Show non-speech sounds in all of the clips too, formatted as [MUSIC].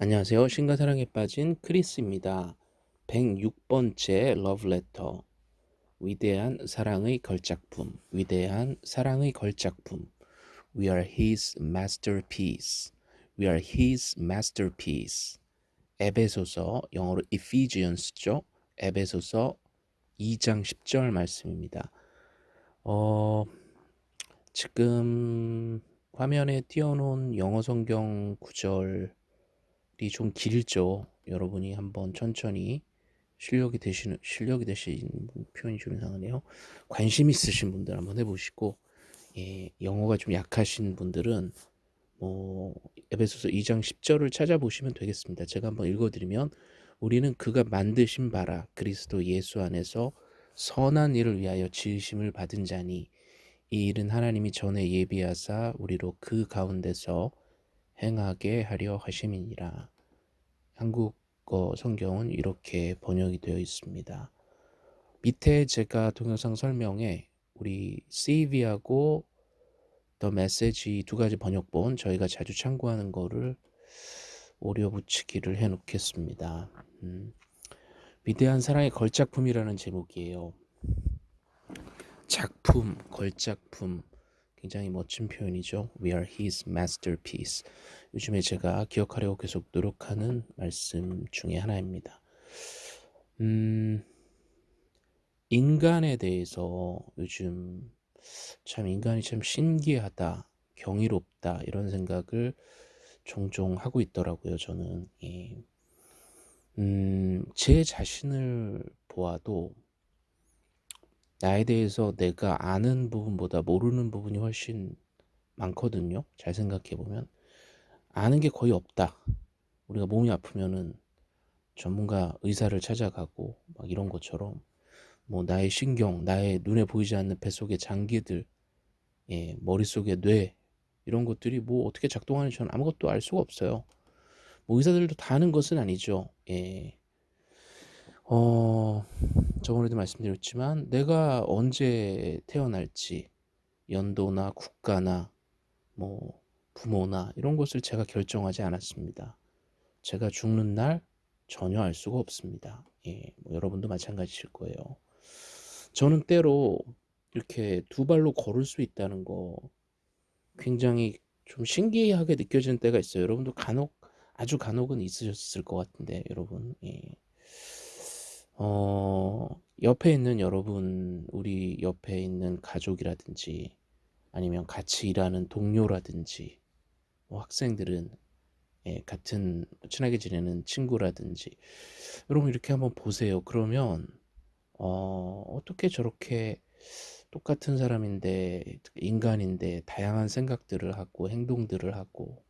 안녕하세요. 신과 사랑에 빠진 크리스입니다. 106번째 러브레터 위대한 사랑의 걸작품 위대한 사랑의 걸작품 We are his masterpiece We are his masterpiece 에베소서 영어로 Ephesians죠. 에베소서 2장 10절 말씀입니다. 어, 지금 화면에 띄워놓은 영어 성경 구절 좀 길죠. 여러분이 한번 천천히 실력이 되시는 실력이 되신 표현이 좀 이상하네요. 관심 있으신 분들 한번 해보시고 예, 영어가 좀 약하신 분들은 뭐 에베소서 2장 10절을 찾아보시면 되겠습니다. 제가 한번 읽어드리면 우리는 그가 만드신 바라 그리스도 예수 안에서 선한 일을 위하여 지으심을 받은 자니 이 일은 하나님이 전에 예비하사 우리로 그 가운데서 행하게 하려 하심이니라. 한국어 성경은 이렇게 번역이 되어 있습니다. 밑에 제가 동영상 설명에 우리 CV하고 더 메시지 두 가지 번역본 저희가 자주 참고하는 거를 오려 붙이기를 해 놓겠습니다. 음, 위대한 사랑의 걸작품이라는 제목이에요. 작품, 걸작품. 굉장히 멋진 표현이죠. We are his masterpiece. 요즘에 제가 기억하려고 계속 노력하는 말씀 중에 하나입니다. 음, 인간에 대해서 요즘 참 인간이 참 신기하다, 경이롭다 이런 생각을 종종 하고 있더라고요. 저는 예. 음, 제 자신을 보아도 나에 대해서 내가 아는 부분보다 모르는 부분이 훨씬 많거든요. 잘 생각해 보면 아는 게 거의 없다. 우리가 몸이 아프면은 전문가 의사를 찾아가고 막 이런 것처럼 뭐 나의 신경, 나의 눈에 보이지 않는 뱃속의 장기들, 예, 머릿속의 뇌 이런 것들이 뭐 어떻게 작동하는지 저는 아무것도 알 수가 없어요. 뭐 의사들도 다 아는 것은 아니죠. 예. 어, 저번에도 말씀드렸지만 내가 언제 태어날지 연도나 국가나 뭐 부모나 이런 것을 제가 결정하지 않았습니다. 제가 죽는 날 전혀 알 수가 없습니다. 예, 뭐 여러분도 마찬가지일 거예요. 저는 때로 이렇게 두 발로 걸을 수 있다는 거 굉장히 좀 신기하게 느껴지는 때가 있어요. 여러분도 간혹 아주 간혹은 있으셨을 것 같은데 여러분 예. 어, 옆에 있는 여러분, 우리 옆에 있는 가족이라든지 아니면 같이 일하는 동료라든지 뭐 학생들은 예, 같은 친하게 지내는 친구라든지 여러분 이렇게 한번 보세요. 그러면 어, 어떻게 저렇게 똑같은 사람인데 인간인데 다양한 생각들을 하고 행동들을 하고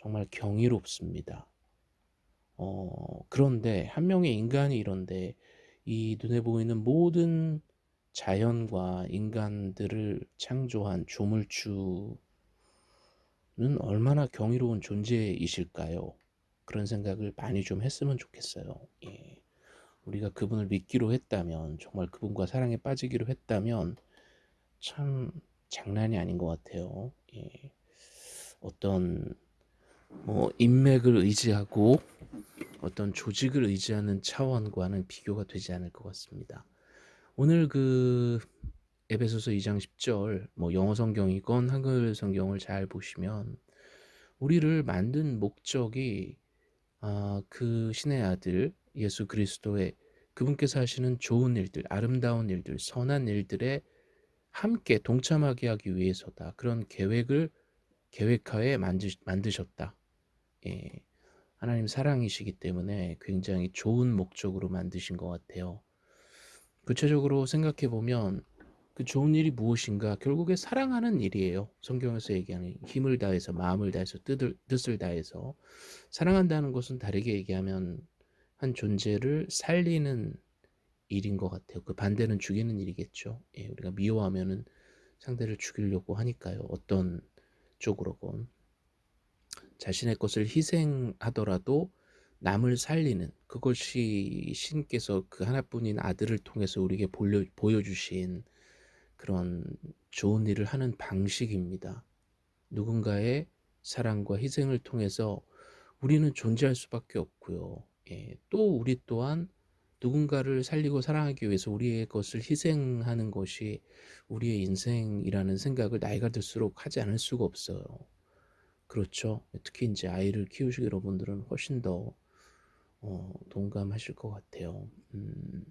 정말 경이롭습니다. 어, 그런데 한 명의 인간이 이런데 이 눈에 보이는 모든 자연과 인간들을 창조한 조물주는 얼마나 경이로운 존재이실까요? 그런 생각을 많이 좀 했으면 좋겠어요. 예. 우리가 그분을 믿기로 했다면, 정말 그분과 사랑에 빠지기로 했다면, 참 장난이 아닌 것 같아요. 예. 어떤 뭐 인맥을 의지하고 어떤 조직을 의지하는 차원과는 비교가 되지 않을 것 같습니다. 오늘 그 에베소서 2장 10절 뭐 영어 성경이건 한글 성경을 잘 보시면 우리를 만든 목적이 아, 그 신의 아들 예수 그리스도의 그분께서 하시는 좋은 일들, 아름다운 일들, 선한 일들에 함께 동참하게 하기 위해서다. 그런 계획을 계획하에 만드, 만드셨다. 예, 하나님 사랑이시기 때문에 굉장히 좋은 목적으로 만드신 것 같아요. 구체적으로 생각해 보면 그 좋은 일이 무엇인가 결국에 사랑하는 일이에요. 성경에서 얘기하는 힘을 다해서 마음을 다해서 뜻을, 뜻을 다해서 사랑한다는 것은 다르게 얘기하면 한 존재를 살리는 일인 것 같아요. 그 반대는 죽이는 일이겠죠. 예, 우리가 미워하면은 상대를 죽이려고 하니까요. 어떤 쪽으로건. 자신의 것을 희생하더라도 남을 살리는 그것이 신께서 그 하나뿐인 아들을 통해서 우리에게 보여주신 그런 좋은 일을 하는 방식입니다. 누군가의 사랑과 희생을 통해서 우리는 존재할 수밖에 없고요. 예, 또 우리 또한 누군가를 살리고 사랑하기 위해서 우리의 것을 희생하는 것이 우리의 인생이라는 생각을 나이가 들수록 하지 않을 수가 없어요. 그렇죠. 특히 이제 아이를 키우시기 여러분들은 훨씬 더 어, 동감하실 것 같아요. 음,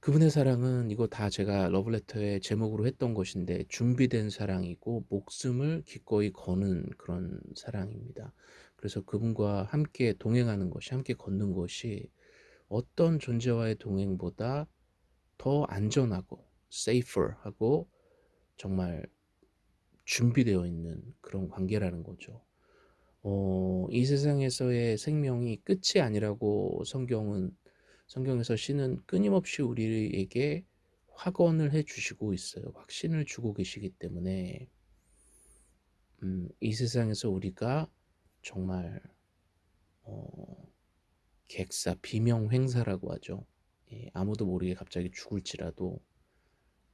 그분의 사랑은 이거 다 제가 러브레터의 제목으로 했던 것인데 준비된 사랑이고 목숨을 기꺼이 거는 그런 사랑입니다. 그래서 그분과 함께 동행하는 것이 함께 걷는 것이 어떤 존재와의 동행보다 더 안전하고 safer하고 정말 준비되어 있는 그런 관계라는 거죠. 어, 이 세상에서의 생명이 끝이 아니라고 성경은 성경에서 신은 끊임없이 우리에게 확언을 해 주시고 있어요. 확신을 주고 계시기 때문에 음, 이 세상에서 우리가 정말 어, 객사, 비명횡사라고 하죠. 예, 아무도 모르게 갑자기 죽을지라도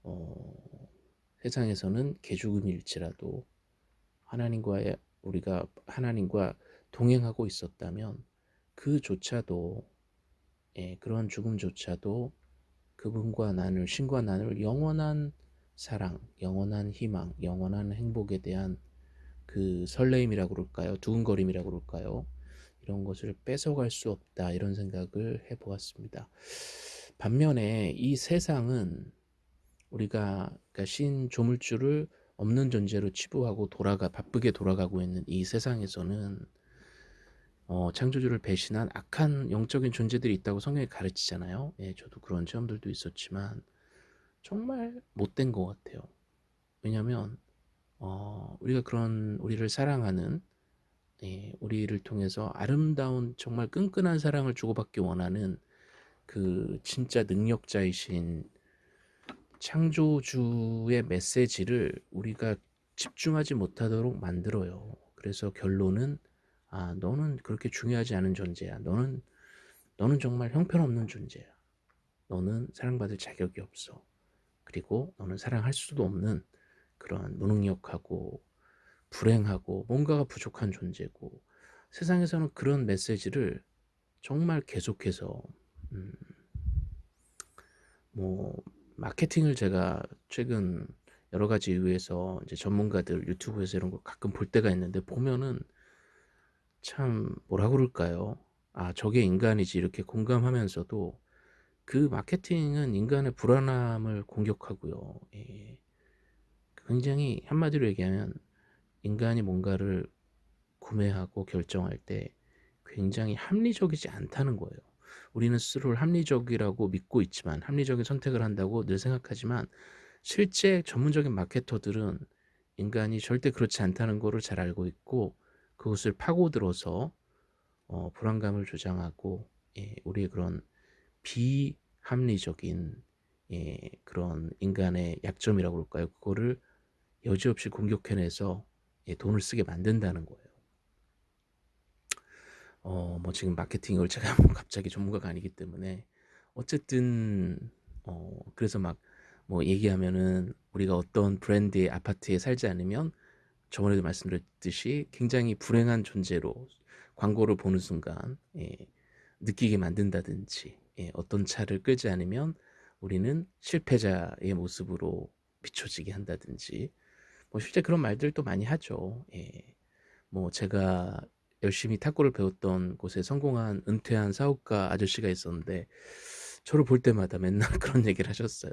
어, 세상에서는 개죽음일지라도 하나님과의 우리가 하나님과 동행하고 있었다면 그조차도 예, 그런 죽음조차도 그분과 나눌 신과 나눌 영원한 사랑, 영원한 희망, 영원한 행복에 대한 그 설레임이라고 그럴까요? 두근거림이라고 그럴까요? 이런 것을 뺏어갈 수 없다 이런 생각을 해보았습니다. 반면에 이 세상은 우리가 그러니까 신 조물주를 없는 존재로 치부하고 돌아가 바쁘게 돌아가고 있는 이 세상에서는 어, 창조주를 배신한 악한 영적인 존재들이 있다고 성경이 가르치잖아요. 예, 저도 그런 체험들도 있었지만 정말 못된 것 같아요. 왜냐하면 어, 우리가 그런 우리를 사랑하는 예, 우리를 통해서 아름다운 정말 끈끈한 사랑을 주고받기 원하는 그 진짜 능력자이신 창조주의 메시지를 우리가 집중하지 못하도록 만들어요. 그래서 결론은 아 너는 그렇게 중요하지 않은 존재야. 너는 너는 정말 형편없는 존재야. 너는 사랑받을 자격이 없어. 그리고 너는 사랑할 수도 없는 그런 무능력하고 불행하고 뭔가가 부족한 존재고 세상에서는 그런 메시지를 정말 계속해서 음, 뭐 마케팅을 제가 최근 여러 가지 이유에서 이제 전문가들 유튜브에서 이런 거 가끔 볼 때가 있는데 보면은 참 뭐라 그럴까요? 아 저게 인간이지 이렇게 공감하면서도 그 마케팅은 인간의 불안함을 공격하고요. 예. 굉장히 한마디로 얘기하면 인간이 뭔가를 구매하고 결정할 때 굉장히 합리적이지 않다는 거예요. 우리는 스스로를 합리적이라고 믿고 있지만 합리적인 선택을 한다고 늘 생각하지만 실제 전문적인 마케터들은 인간이 절대 그렇지 않다는 것을 잘 알고 있고 그것을 파고들어서 어, 불안감을 조장하고 예, 우리의 그런 비합리적인 예, 그런 인간의 약점이라고 그럴까요? 그거를 여지없이 공격해내서 예, 돈을 쓰게 만든다는 거예요. 어, 뭐 지금 마케팅을 제가 뭐 [LAUGHS] 갑자기 전문가가 아니기 때문에 어쨌든 어, 그래서 막 뭐 얘기하면은 우리가 어떤 브랜드의 아파트에 살지 않으면 저번에도 말씀드렸듯이 굉장히 불행한 존재로 광고를 보는 순간 예, 느끼게 만든다든지 예, 어떤 차를 끌지 않으면 우리는 실패자의 모습으로 비춰지게 한다든지 뭐 실제 그런 말들도 많이 하죠. 예, 뭐 제가 열심히 탁구를 배웠던 곳에 성공한 은퇴한 사업가 아저씨가 있었는데 저를 볼 때마다 맨날 [LAUGHS] 그런 얘기를 하셨어요.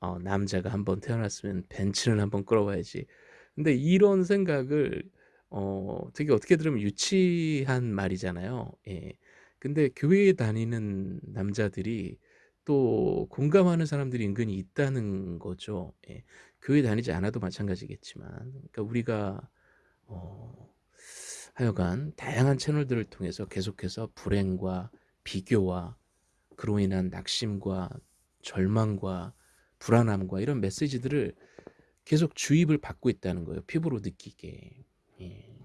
어, 남자가 한번 태어났으면 벤츠는 한번 끌어봐야지. 근데 이런 생각을 어, 되게 어떻게 들으면 유치한 말이잖아요. 예. 근데 교회에 다니는 남자들이 또 공감하는 사람들이 은근히 있다는 거죠. 예. 교회 다니지 않아도 마찬가지겠지만, 그러니까 우리가 어, 하여간 다양한 채널들을 통해서 계속해서 불행과 비교와 그로 인한 낙심과 절망과 불안함과 이런 메시지들을 계속 주입을 받고 있다는 거예요. 피부로 느끼게. 예.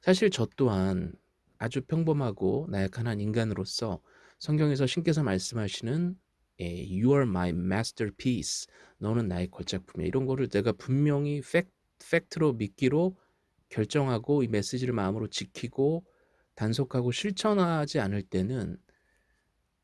사실 저 또한 아주 평범하고 나약한 한 인간으로서 성경에서 신께서 말씀하시는 예, You are my masterpiece. 너는 나의 걸작품이야. 이런 거를 내가 분명히 팩, 팩트로 믿기로 결정하고 이 메시지를 마음으로 지키고 단속하고 실천하지 않을 때는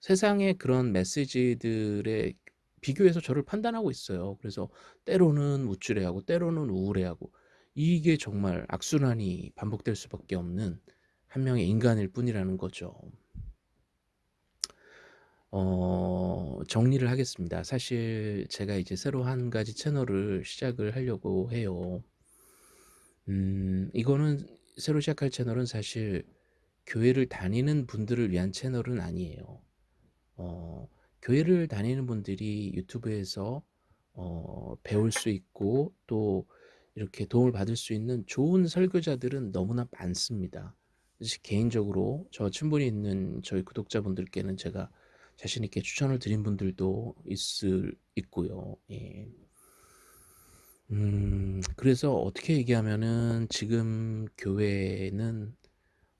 세상의 그런 메시지들에 비교해서 저를 판단하고 있어요. 그래서 때로는 우쭐해하고 때로는 우울해하고 이게 정말 악순환이 반복될 수밖에 없는 한 명의 인간일 뿐이라는 거죠. 어 정리를 하겠습니다. 사실 제가 이제 새로 한 가지 채널을 시작을 하려고 해요. 음 이거는 새로 시작할 채널은 사실 교회를 다니는 분들을 위한 채널은 아니에요. 어 교회를 다니는 분들이 유튜브에서 어 배울 수 있고 또 이렇게 도움을 받을 수 있는 좋은 설교자들은 너무나 많습니다. 개인적으로 저 친분이 있는 저희 구독자분들께는 제가 자신 있게 추천을 드린 분들도 있을 있고요. 예. 음 그래서 어떻게 얘기하면은 지금 교회는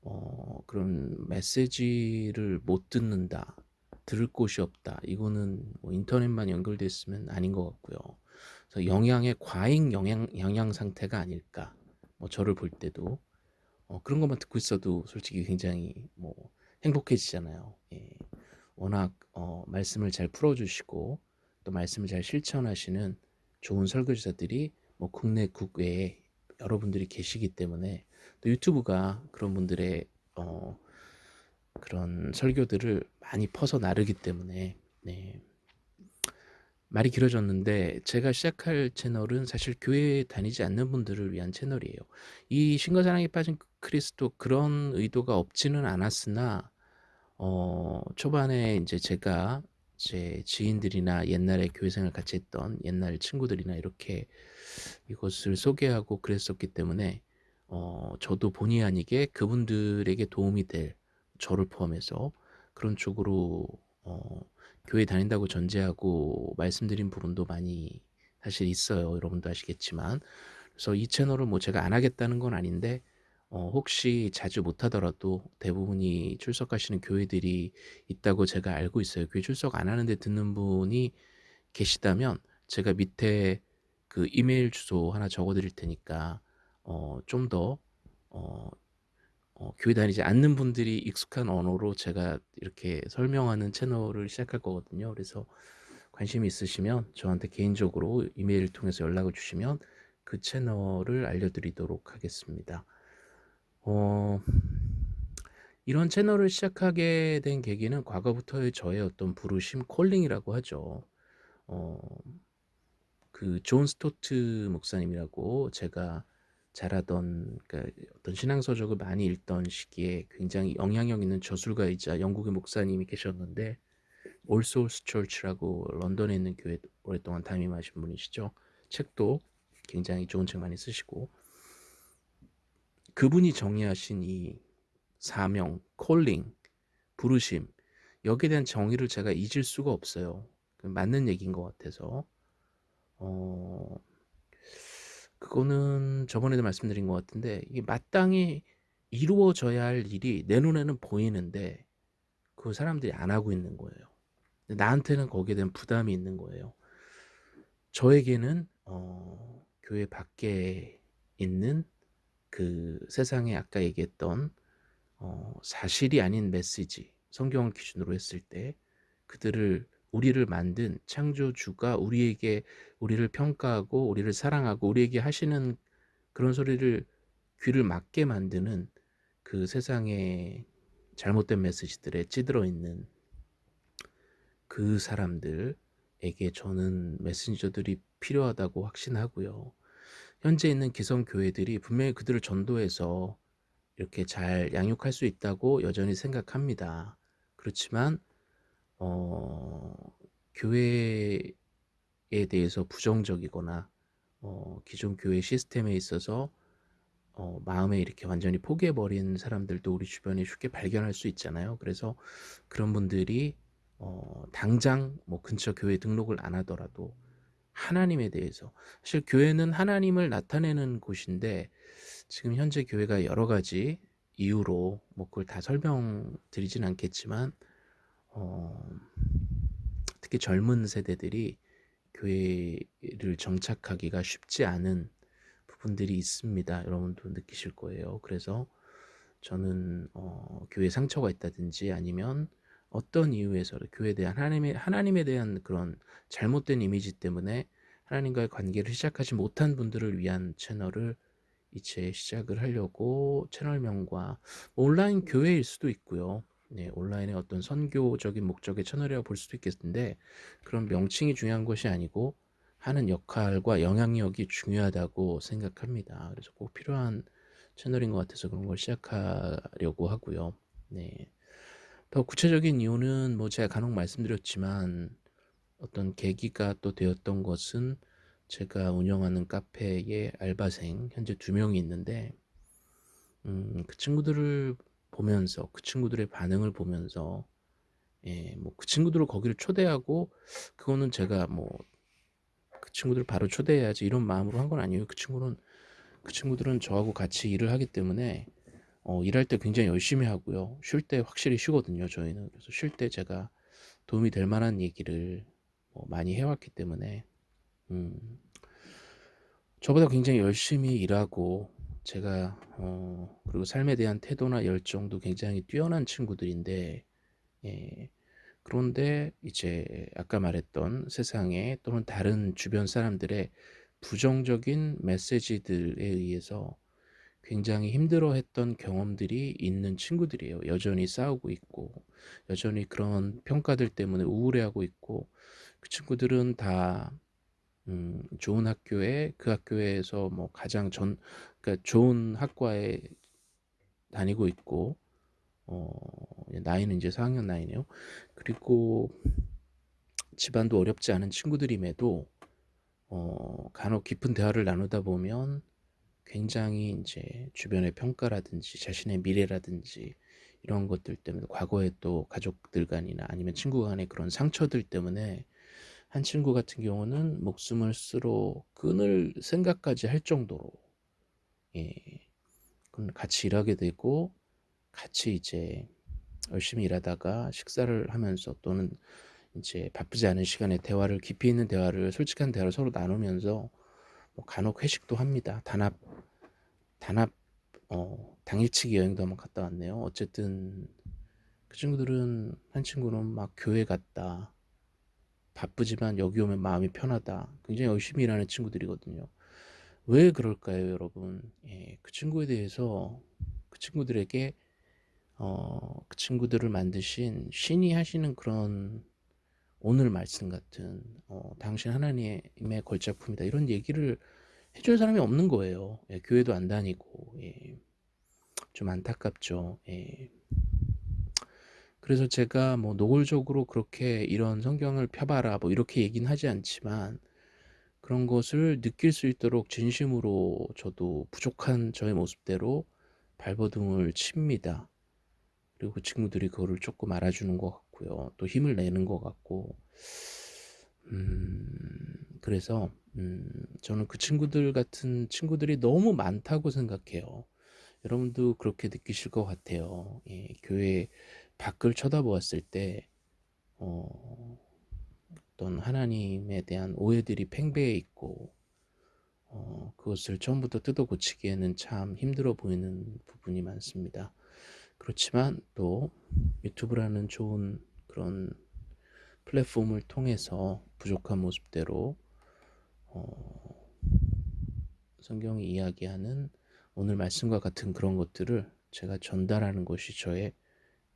어 그런 메시지를 못 듣는다. 들을 곳이 없다. 이거는 뭐 인터넷만 연결돼 있으면 아닌 것 같고요. 그래서 영양의 과잉 영양 영양 상태가 아닐까. 뭐 저를 볼 때도 어 그런 것만 듣고 있어도 솔직히 굉장히 뭐 행복해지잖아요. 예. 워낙 어 말씀을 잘 풀어 주시고 또 말씀을 잘 실천하시는 좋은 설교자들이 뭐 국내 국외에 여러분들이 계시기 때문에 또 유튜브가 그런 분들의 어 그런 설교들을 많이 퍼서 나르기 때문에 네. 말이 길어졌는데 제가 시작할 채널은 사실 교회에 다니지 않는 분들을 위한 채널이에요. 이 신과 사랑에 빠진 크리스도 그런 의도가 없지는 않았으나 어 초반에 인제 제가 제 지인들이나 옛날에 교회 생활 같이 했던 옛날 친구들이나 이렇게 이것을 소개하고 그랬었기 때문에 어 저도 본의 아니게 그분들에게 도움이 될 저를 포함해서 그런 쪽으로 어 교회 다닌다고 전제하고 말씀드린 부분도 많이 사실 있어요. 여러분도 아시겠지만. 그래서 이 채널을 뭐 제가 안 하겠다는 건 아닌데 어 혹시 자주 못 하더라도 대부분이 출석하시는 교회들이 있다고 제가 알고 있어요. 교회 출석 안 하는데 듣는 분이 계시다면 제가 밑에 그 이메일 주소 하나 적어 드릴 테니까 어 좀 더 어 어 교회 다니지 않는 분들이 익숙한 언어로 제가 이렇게 설명하는 채널을 시작할 거거든요. 그래서 관심이 있으시면 저한테 개인적으로 이메일을 통해서 연락을 주시면 그 채널을 알려드리도록 하겠습니다. 어 이런 채널을 시작하게 된 계기는 과거부터의 저의 어떤 부르심 calling이라고 하죠. 어 그 존 스토트 목사님이라고 제가 자라던 그러니까 어떤 신앙 서적을 많이 읽던 시기에 굉장히 영향력 있는 저술가이자 영국의 목사님이 계셨는데 All Souls Church라고 런던에 있는 교회 오랫동안 담임하신 분이시죠. 책도 굉장히 좋은 책 많이 쓰시고 그분이 정의하신 이 사명, 콜링, 부르심 여기에 대한 정의를 제가 잊을 수가 없어요. 맞는 얘기인 것 같아서 어 그거는 저번에도 말씀드린 것 같은데 이게 마땅히 이루어져야 할 일이 내 눈에는 보이는데 그 사람들이 안 하고 있는 거예요. 나한테는 거기에 대한 부담이 있는 거예요. 저에게는 어 교회 밖에 있는 그 세상에 아까 얘기했던 어 사실이 아닌 메시지 성경을 기준으로 했을 때 그들을 우리를 만든 창조주가 우리에게 우리를 평가하고 우리를 사랑하고 우리에게 하시는 그런 소리를 귀를 막게 만드는 그 세상의 잘못된 메시지들에 찌들어 있는 그 사람들에게 저는 메신저들이 필요하다고 확신하고요. 현재 있는 기성 교회들이 분명히 그들을 전도해서 이렇게 잘 양육할 수 있다고 여전히 생각합니다. 그렇지만 어 교회에 대해서 부정적이거나 어 기존 교회 시스템에 있어서 어 마음에 이렇게 완전히 포기해 버린 사람들도 우리 주변에 쉽게 발견할 수 있잖아요. 그래서 그런 분들이 어 당장 뭐 근처 교회 등록을 안 하더라도 하나님에 대해서 사실 교회는 하나님을 나타내는 곳인데 지금 현재 교회가 여러 가지 이유로 뭐 그걸 다 설명드리진 않겠지만 어 특히 젊은 세대들이 교회를 정착하기가 쉽지 않은 분들이 있습니다. 여러분도 느끼실 거예요. 그래서 저는 어, 교회에 상처가 있다든지 아니면 어떤 이유에서 교회에 대한 하나님에, 하나님에 대한 그런 잘못된 이미지 때문에 하나님과의 관계를 시작하지 못한 분들을 위한 채널을 이제 시작을 하려고 채널명과 온라인 교회일 수도 있고요. 네, 온라인의 어떤 선교적인 목적의 채널이라고 볼 수도 있겠는데 그런 명칭이 중요한 것이 아니고 하는 역할과 영향력이 중요하다고 생각합니다. 그래서 꼭 필요한 채널인 것 같아서 그런 걸 시작하려고 하고요. 네. 더 구체적인 이유는 뭐 제가 간혹 말씀드렸지만 어떤 계기가 또 되었던 것은 제가 운영하는 카페의 알바생 현재 두 명이 있는데 음, 그 친구들을 보면서 그 친구들의 반응을 보면서 예, 뭐 그 친구들을 거기를 초대하고 그거는 제가 뭐 그 친구들을 바로 초대해야지 이런 마음으로 한 건 아니에요. 그 친구는 그 친구들은 저하고 같이 일을 하기 때문에 어, 일할 때 굉장히 열심히 하고요. 쉴 때 확실히 쉬거든요. 저희는 그래서 쉴 때 제가 도움이 될 만한 얘기를 뭐 많이 해왔기 때문에 음, 저보다 굉장히 열심히 일하고 제가 어, 그리고 삶에 대한 태도나 열정도 굉장히 뛰어난 친구들인데 예, 그런데 이제 아까 말했던 세상에 또는 다른 주변 사람들의 부정적인 메시지들에 의해서 굉장히 힘들어했던 경험들이 있는 친구들이에요. 여전히 싸우고 있고 여전히 그런 평가들 때문에 우울해하고 있고 그 친구들은 다 음, 좋은 학교에 그 학교에서 뭐 가장 전 그러니까 좋은 학과에 다니고 있고 어, 나이는 이제 4학년 나이네요. 그리고 집안도 어렵지 않은 친구들임에도 어, 간혹 깊은 대화를 나누다 보면 굉장히 이제 주변의 평가라든지 자신의 미래라든지 이런 것들 때문에 과거에 또 가족들 간이나 아니면 친구 간의 그런 상처들 때문에 한 친구 같은 경우는 목숨을 쓰러 끊을 생각까지 할 정도로 예, 같이 일하게 되고 같이 이제 열심히 일하다가 식사를 하면서 또는 이제 바쁘지 않은 시간에 대화를 깊이 있는 대화를 솔직한 대화를 서로 나누면서 뭐 간혹 회식도 합니다. 단합 단합 어, 당일치기 여행도 한번 갔다 왔네요. 어쨌든 그 친구들은 한 친구는 막 교회 갔다 바쁘지만 여기 오면 마음이 편하다. 굉장히 열심히 일하는 친구들이거든요. 왜 그럴까요, 여러분? 예, 그 친구에 대해서 그 친구들에게 어, 그 친구들을 만드신 신이 하시는 그런 오늘 말씀 같은 어, 당신 하나님의 걸작품이다 이런 얘기를 해줄 사람이 없는 거예요. 예, 교회도 안 다니고 예, 좀 안타깝죠. 예. 그래서 제가 뭐 노골적으로 그렇게 이런 성경을 펴봐라 뭐 이렇게 얘기는 하지 않지만 그런 것을 느낄 수 있도록 진심으로 저도 부족한 저의 모습대로 발버둥을 칩니다. 그리고 그 친구들이 그거를 조금 알아주는 것 같고요. 또 힘을 내는 것 같고 음, 그래서 음, 저는 그 친구들 같은 친구들이 너무 많다고 생각해요. 여러분도 그렇게 느끼실 것 같아요. 예, 교회 밖을 쳐다보았을 때 어, 어떤 하나님에 대한 오해들이 팽배해 있고 어, 그것을 처음부터 뜯어 고치기에는 참 힘들어 보이는 부분이 많습니다. 그렇지만 또 유튜브라는 좋은 그런 플랫폼을 통해서 부족한 모습대로 어, 성경이 이야기하는 오늘 말씀과 같은 그런 것들을 제가 전달하는 것이 저의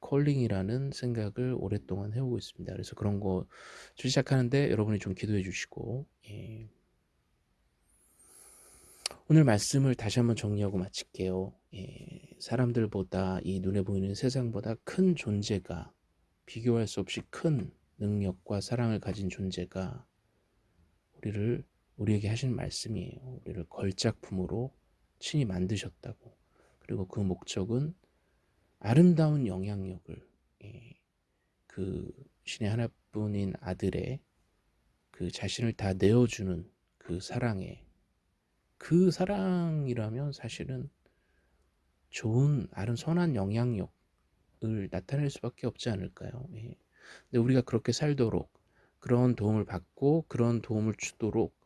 콜링이라는 생각을 오랫동안 해오고 있습니다. 그래서 그런 거 시작하는데 여러분이 좀 기도해 주시고 예. 오늘 말씀을 다시 한번 정리하고 마칠게요. 예. 사람들보다 이 눈에 보이는 세상보다 큰 존재가 비교할 수 없이 큰 능력과 사랑을 가진 존재가 우리를 우리에게 하신 말씀이에요. 우리를 걸작품으로 친히 만드셨다고. 그리고 그 목적은 아름다운 영향력을 예, 그 신의 하나뿐인 아들의 그 자신을 다 내어주는 그 사랑에 그 사랑이라면 사실은 좋은 아름 선한 영향력을 나타낼 수밖에 없지 않을까요? 예. 근데 우리가 그렇게 살도록 그런 도움을 받고 그런 도움을 주도록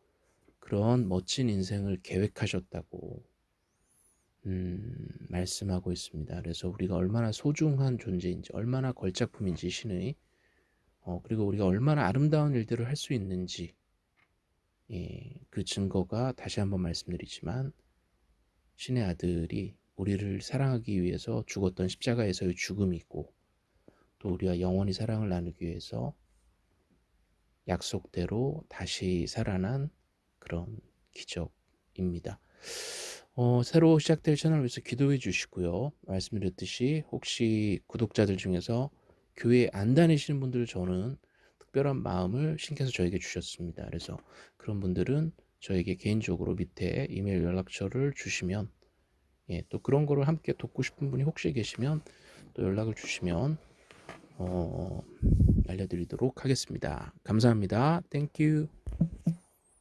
그런 멋진 인생을 계획하셨다고 음, 말씀하고 있습니다. 그래서 우리가 얼마나 소중한 존재인지, 얼마나 걸작품인지 신의, 어, 그리고 우리가 얼마나 아름다운 일들을 할 수 있는지, 예, 그 증거가 다시 한번 말씀드리지만 신의 아들이 우리를 사랑하기 위해서 죽었던 십자가에서의 죽음이 있고 또 우리와 영원히 사랑을 나누기 위해서 약속대로 다시 살아난 그런 기적입니다. 어, 새로 시작될 채널을 위해서 기도해 주시고요. 말씀드렸듯이 혹시 구독자들 중에서 교회 안 다니시는 분들 저는 특별한 마음을 신께서 저에게 주셨습니다. 그래서 그런 분들은 저에게 개인적으로 밑에 이메일 연락처를 주시면 예, 또 그런 거를 함께 돕고 싶은 분이 혹시 계시면 또 연락을 주시면 어, 알려드리도록 하겠습니다. 감사합니다. 땡큐.